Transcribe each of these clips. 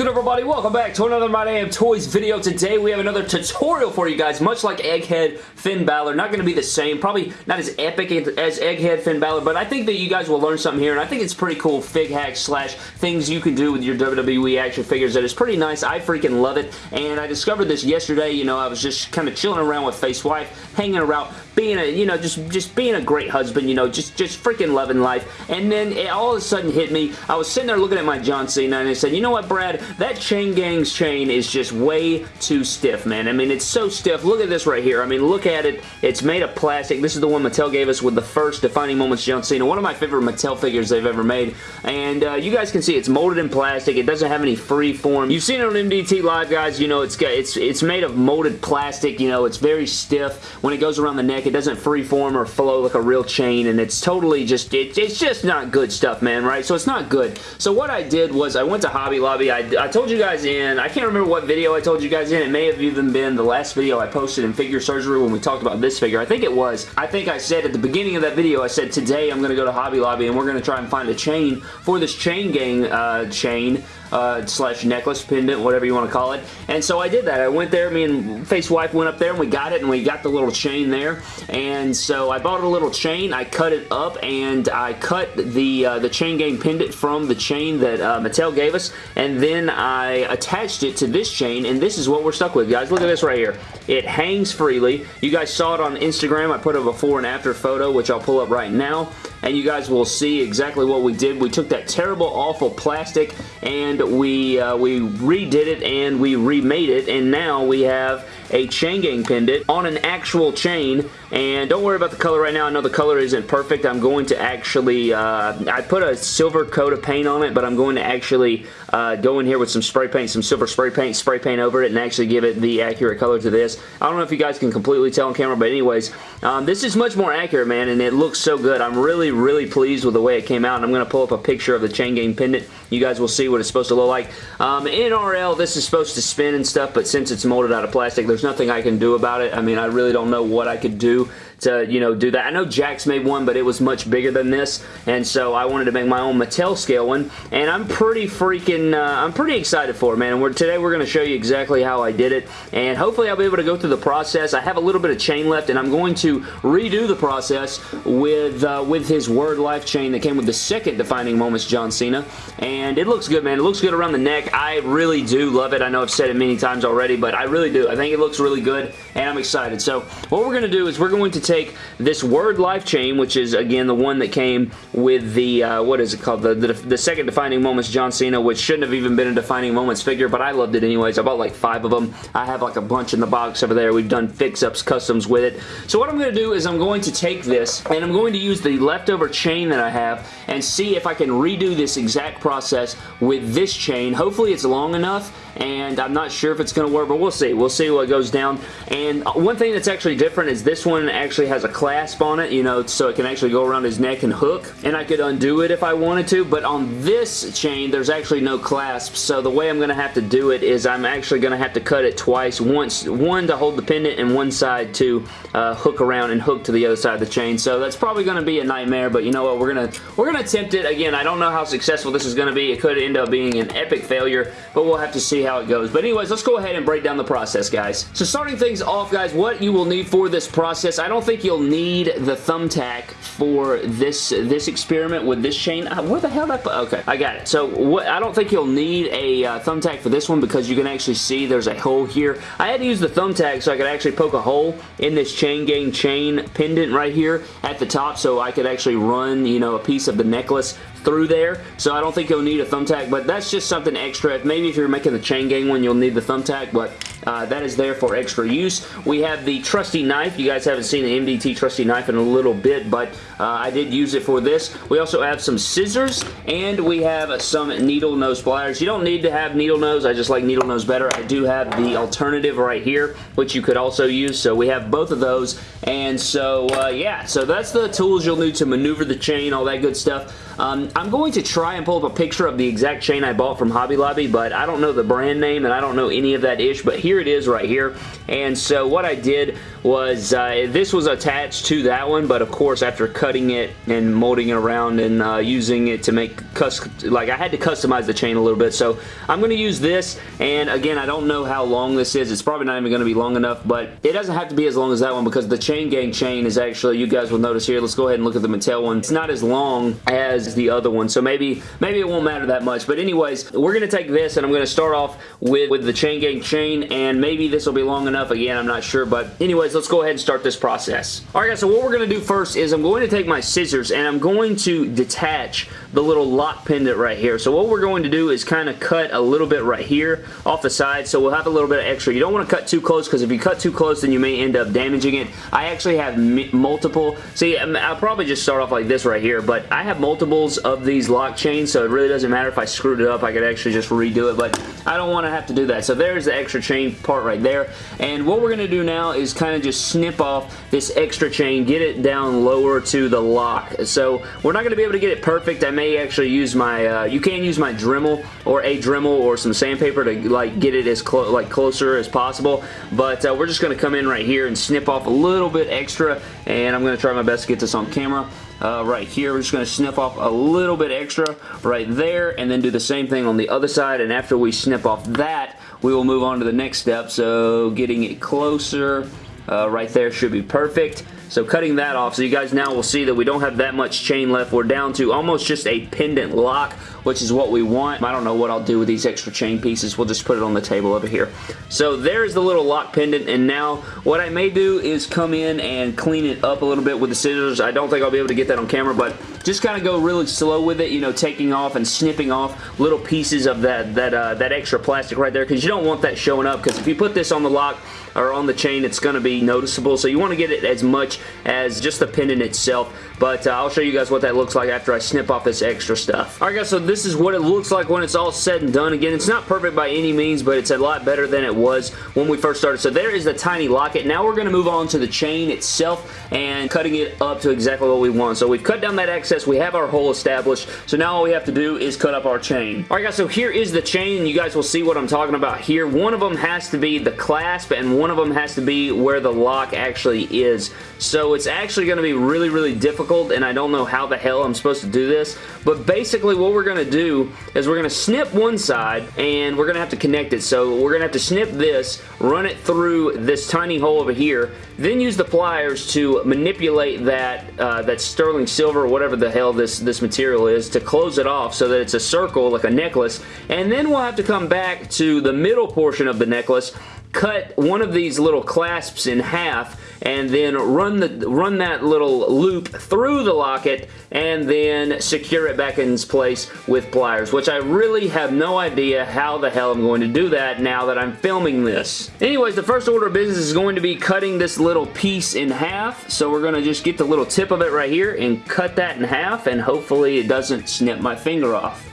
good everybody? Welcome back to another My Damn Toys video. Today we have another tutorial for you guys, much like Egghead Finn Balor. Not going to be the same, probably not as epic as Egghead Finn Balor, but I think that you guys will learn something here, and I think it's pretty cool fig hacks slash things you can do with your WWE action figures that is pretty nice. I freaking love it, and I discovered this yesterday. You know, I was just kind of chilling around with Face Wife, hanging around, being a, you know, just, just being a great husband, you know, just, just freaking loving life, and then it all of a sudden hit me. I was sitting there looking at my John Cena, and I said, you know what, Brad? That Chain Gang's chain is just way too stiff, man. I mean, it's so stiff. Look at this right here. I mean, look at it. It's made of plastic. This is the one Mattel gave us with the first Defining Moments John Cena. One of my favorite Mattel figures they've ever made. And uh, you guys can see it's molded in plastic. It doesn't have any free form. You've seen it on MDT Live, guys. You know, it's got, it's it's made of molded plastic. You know, it's very stiff. When it goes around the neck, it doesn't free form or flow like a real chain. And it's totally just, it, it's just not good stuff, man, right? So it's not good. So what I did was I went to Hobby Lobby. I, I told you guys in, I can't remember what video I told you guys in. It may have even been the last video I posted in Figure Surgery when we talked about this figure. I think it was. I think I said at the beginning of that video, I said today I'm going to go to Hobby Lobby and we're going to try and find a chain for this Chain Gang uh, chain uh, slash necklace, pendant, whatever you want to call it. And so I did that. I went there, me and Face Wife went up there and we got it and we got the little chain there. And so I bought a little chain, I cut it up and I cut the uh, the chain gang pendant from the chain that uh, Mattel gave us and then I attached it to this chain and this is what we're stuck with guys. Look at this right here. It hangs freely. You guys saw it on Instagram. I put a before and after photo which I'll pull up right now and you guys will see exactly what we did. We took that terrible awful plastic and we, uh, we redid it and we remade it and now we have a chain gang pendant on an actual chain and don't worry about the color right now. I know the color isn't perfect. I'm going to actually, uh, I put a silver coat of paint on it, but I'm going to actually uh, go in here with some spray paint, some silver spray paint, spray paint over it, and actually give it the accurate color to this. I don't know if you guys can completely tell on camera, but anyways, um, this is much more accurate, man, and it looks so good. I'm really, really pleased with the way it came out, and I'm going to pull up a picture of the chain gang pendant. You guys will see what it's supposed to look like. Um, NRL, this is supposed to spin and stuff, but since it's molded out of plastic, there's nothing I can do about it. I mean, I really don't know what I could do to, you know, do that. I know Jakks made one, but it was much bigger than this, and so I wanted to make my own Mattel scale one, and I'm pretty freaking, uh, I'm pretty excited for it, man. We're, today we're going to show you exactly how I did it, and hopefully I'll be able to go through the process. I have a little bit of chain left, and I'm going to redo the process with, uh, with his Word Life chain that came with the second Defining Moments John Cena, and it looks good, man. It looks good around the neck. I really do love it. I know I've said it many times already, but I really do. I think it looks really good, and I'm excited. So what we're going to do is we're going to take this Word Life chain, which is, again, the one that came with the, uh, what is it called? The, the, the, second Defining Moments John Cena, which shouldn't have even been a Defining Moments figure, but I loved it anyways. I bought like five of them. I have like a bunch in the box over there. We've done fix-ups, customs with it. So what I'm going to do is I'm going to take this, and I'm going to use the leftover chain that I have and see if I can redo this exact process with this chain. Hopefully it's long enough and I'm not sure if it's going to work, but we'll see. We'll see what goes down. And one thing that's actually different is this one actually has a clasp on it, you know, so it can actually go around his neck and hook, and I could undo it if I wanted to, but on this chain, there's actually no clasp, so the way I'm going to have to do it is I'm actually going to have to cut it twice, once one to hold the pendant and one side to uh, hook around and hook to the other side of the chain, so that's probably going to be a nightmare, but you know what, we're going to we're to attempt it. Again, I don't know how successful this is going to be. It could end up being an epic failure, but we'll have to see how how it goes. But anyways, let's go ahead and break down the process, guys. So starting things off, guys, what you will need for this process, I don't think you'll need the thumbtack for this this experiment with this chain. Uh, where the hell put? Okay, I got it. So what, I don't think you'll need a uh, thumbtack for this one because you can actually see there's a hole here. I had to use the thumbtack so I could actually poke a hole in this chain gang chain pendant right here at the top so I could actually run, you know, a piece of the necklace through there, so I don't think you'll need a thumbtack, but that's just something extra. Maybe if you're making the chain gang one, you'll need the thumbtack, but uh, that is there for extra use. We have the trusty knife. You guys haven't seen the MDT trusty knife in a little bit, but uh, I did use it for this. We also have some scissors, and we have some needle nose pliers. You don't need to have needle nose. I just like needle nose better. I do have the alternative right here, which you could also use, so we have both of those, and so, uh, yeah, so that's the tools you'll need to maneuver the chain, all that good stuff. Um, I'm going to try and pull up a picture of the exact chain I bought from Hobby Lobby, but I don't know the brand name and I don't know any of that ish, but here it is right here. And so what I did was, uh, this was attached to that one, but of course after cutting it and molding it around and uh, using it to make, like I had to customize the chain a little bit, so I'm going to use this, and again, I don't know how long this is. It's probably not even going to be long enough, but it doesn't have to be as long as that one because the Chain Gang chain is actually, you guys will notice here, let's go ahead and look at the Mattel one. It's not as long as the other one, so maybe maybe it won't matter that much, but anyways, we're going to take this, and I'm going to start off with, with the Chain Gang chain, and maybe this will be long enough. Again, I'm not sure, but anyways, let's go ahead and start this process. Alright guys, so what we're going to do first is I'm going to take my scissors, and I'm going to detach the little lock pendant right here. So what we're going to do is kind of cut a little bit right here off the side, so we'll have a little bit of extra. You don't want to cut too close, because if you cut too close, then you may end up damaging it. I actually have multiple, see, um, I'll probably just start off like this right here, but I have multiples of these lock chains, so it really doesn't matter if I screwed it up. I could actually just redo it, but I don't want to have to do that. So there's the extra chain part right there, and what we're going to do now is kind of just snip off this extra chain, get it down lower to the lock. So we're not going to be able to get it perfect. I may actually use my, uh, you can use my Dremel or a Dremel or some sandpaper to like get it as clo like closer as possible, but uh, we're just going to come in right here and snip off a little bit extra, and I'm going to try my best to get this on camera. Uh, right here. We're just going to snip off a little bit extra right there and then do the same thing on the other side and after we snip off that we will move on to the next step so getting it closer uh, right there should be perfect. So cutting that off, so you guys now will see that we don't have that much chain left. We're down to almost just a pendant lock, which is what we want. I don't know what I'll do with these extra chain pieces. We'll just put it on the table over here. So there's the little lock pendant, and now what I may do is come in and clean it up a little bit with the scissors. I don't think I'll be able to get that on camera, but just kind of go really slow with it, you know, taking off and snipping off little pieces of that, that, uh, that extra plastic right there, because you don't want that showing up, because if you put this on the lock, or on the chain, it's going to be noticeable. So you want to get it as much as just the pendant itself. But uh, I'll show you guys what that looks like after I snip off this extra stuff. Alright guys, so this is what it looks like when it's all said and done. Again, it's not perfect by any means, but it's a lot better than it was when we first started. So there is the tiny locket. Now we're going to move on to the chain itself and cutting it up to exactly what we want. So we've cut down that excess. We have our hole established. So now all we have to do is cut up our chain. Alright guys, so here is the chain. You guys will see what I'm talking about here. One of them has to be the clasp and one of them has to be where the lock actually is. So it's actually going to be really, really difficult, and I don't know how the hell I'm supposed to do this, but basically what we're to do is we're going to snip one side, and we're going to have to connect it. So we're going to have to snip this, run it through this tiny hole over here, then use the pliers to manipulate that, uh, that sterling silver, whatever the hell this, this material is, to close it off so that it's a circle, like a necklace, and then we'll have to come back to the middle portion of the necklace cut one of these little clasps in half and then run the run that little loop through the locket and then secure it back in its place with pliers which I really have no idea how the hell I'm going to do that now that I'm filming this. Anyways the first order of business is going to be cutting this little piece in half so we're going to just get the little tip of it right here and cut that in half and hopefully it doesn't snip my finger off.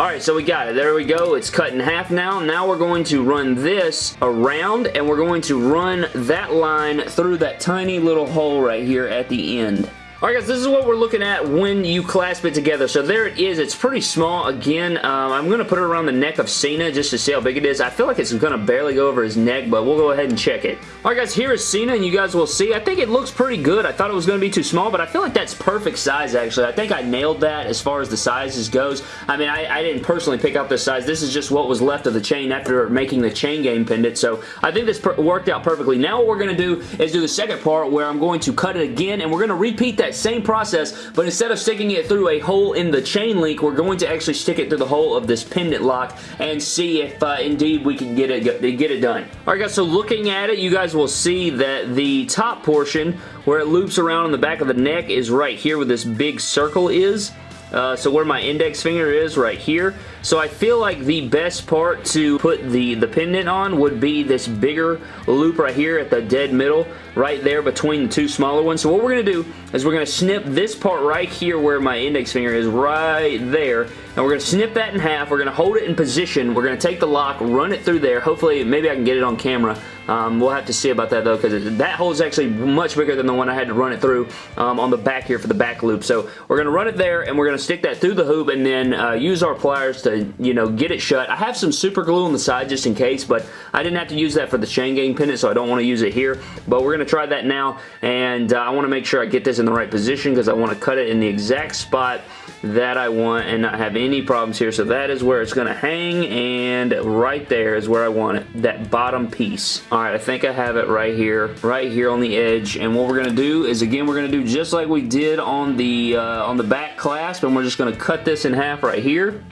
Alright, so we got it. There we go. It's cut in half now. Now we're going to run this around and we're going to run that line through that tiny little hole right here at the end. Alright guys, this is what we're looking at when you clasp it together. So there it is. It's pretty small. Again, um, I'm going to put it around the neck of Cena just to see how big it is. I feel like it's going to barely go over his neck, but we'll go ahead and check it. Alright guys, here is Cena, and you guys will see. I think it looks pretty good. I thought it was going to be too small, but I feel like that's perfect size, actually. I think I nailed that as far as the sizes goes. I mean, I, I didn't personally pick out this size. This is just what was left of the chain after making the chain gang pendant, so I think this worked out perfectly. Now what we're going to do is do the second part where I'm going to cut it again, and we're going to repeat that same process but instead of sticking it through a hole in the chain link, we're going to actually stick it through the hole of this pendant lock and see if uh, indeed we can get it, get it done. Alright guys, so looking at it, you guys will see that the top portion where it loops around on the back of the neck is right here where this big circle is. Uh, so where my index finger is right here. So I feel like the best part to put the, the pendant on would be this bigger loop right here at the dead middle, right there between the two smaller ones. So what we're going to do is we're going to snip this part right here where my index finger is right there, and we're going to snip that in half. We're going to hold it in position. We're going to take the lock, run it through there. Hopefully, maybe I can get it on camera. Um, we'll have to see about that though because that hole is actually much bigger than the one I had to run it through um, on the back here for the back loop. So we're going to run it there and we're going to stick that through the hoop and then uh, use our pliers to, you know, get it shut. I have some super glue on the side just in case, but I didn't have to use that for the chain gang pendant, so I don't want to use it here. But we're going to try that now, and uh, I want to make sure I get this in the right position because I want to cut it in the exact spot that I want and not have any problems here. So that is where it's going to hang and right there is where I want it, that bottom piece. All right, I think I have it right here, right here on the edge. And what we're going to do is, again, we're going to do just like we did on the, uh, on the back clasp and we're just going to cut this in half right here.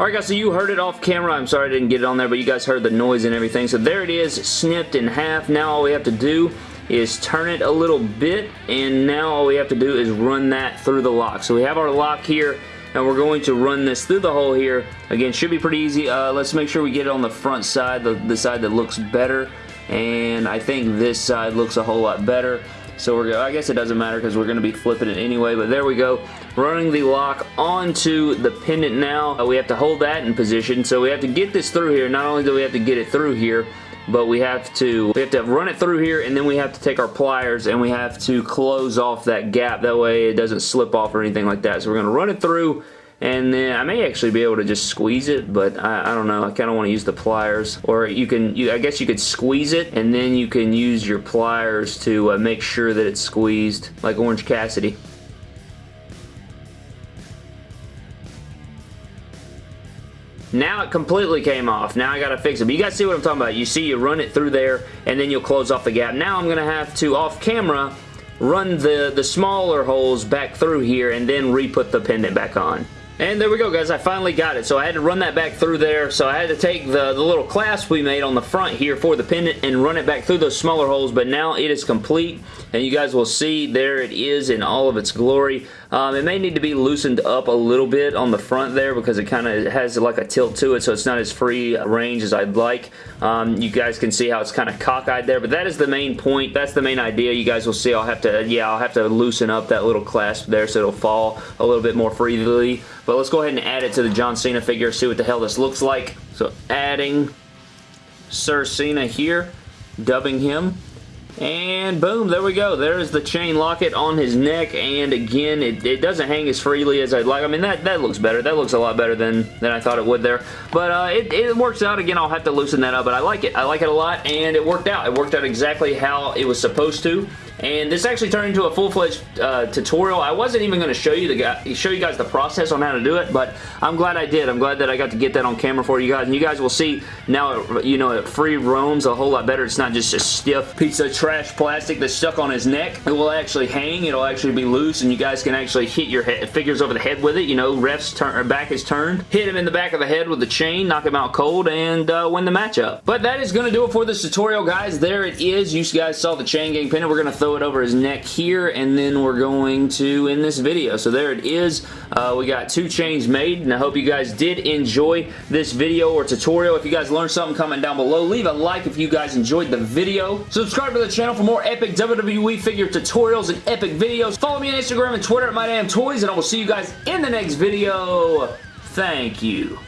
Alright guys, so you heard it off camera. I'm sorry I didn't get it on there, but you guys heard the noise and everything. So there it is, snipped in half. Now all we have to do is turn it a little bit and now all we have to do is run that through the lock. So we have our lock here and we're going to run this through the hole here. Again, should be pretty easy. Uh, let's make sure we get it on the front side, the, the side that looks better. And I think this side looks a whole lot better. So we're I guess it doesn't matter because we're going to be flipping it anyway, but there we go. Running the lock onto the pendant now. Uh, we have to hold that in position, so we have to get this through here. Not only do we have to get it through here, but we have to we have to run it through here and then we have to take our pliers and we have to close off that gap. That way it doesn't slip off or anything like that. So we're going to run it through and then I may actually be able to just squeeze it but I, I don't know. I kind of want to use the pliers. Or you can you, I guess you could squeeze it and then you can use your pliers to uh, make sure that it's squeezed like Orange Cassidy Now it completely came off. Now I gotta fix it. But you guys see what I'm talking about. You see you run it through there and then you'll close off the gap. Now I'm gonna have to, off camera, run the, the smaller holes back through here and then re-put the pendant back on. And there we go, guys. I finally got it. So I had to run that back through there. So I had to take the, the little clasp we made on the front here for the pendant and run it back through those smaller holes. But now it is complete. And you guys will see there it is in all of its glory. Um, it may need to be loosened up a little bit on the front there because it kind of has like a tilt to it so it's not as free range as I'd like. Um, you guys can see how it's kind of cockeyed there, but that is the main point. That's the main idea. You guys will see I'll have to, yeah, I'll have to loosen up that little clasp there so it'll fall a little bit more freely. But let's go ahead and add it to the John Cena figure, see what the hell this looks like. So adding Sir Cena here, dubbing him. And boom, there we go. There's the chain locket on his neck. And again, it, it doesn't hang as freely as I'd like. I mean, that, that looks better. That looks a lot better than, than I thought it would there. But uh, it, it works out. Again, I'll have to loosen that up. But I like it. I like it a lot. And it worked out. It worked out exactly how it was supposed to and this actually turned into a full-fledged uh, tutorial. I wasn't even going to show you the show you guys the process on how to do it, but I'm glad I did. I'm glad that I got to get that on camera for you guys, and you guys will see now, you know, it free roams a whole lot better. It's not just a stiff piece of trash plastic that's stuck on his neck. It will actually hang. It'll actually be loose, and you guys can actually hit your head, figures over the head with it. You know, ref's turn, back is turned. Hit him in the back of the head with the chain, knock him out cold, and uh, win the matchup. But that is going to do it for this tutorial, guys. There it is. You guys saw the chain gang pin, we're going to throw it over his neck here, and then we're going to end this video. So there it is. Uh, we got two chains made, and I hope you guys did enjoy this video or tutorial. If you guys learned something, comment down below. Leave a like if you guys enjoyed the video. Subscribe to the channel for more epic WWE figure tutorials and epic videos. Follow me on Instagram and Twitter at MyDamnToys, and I will see you guys in the next video. Thank you.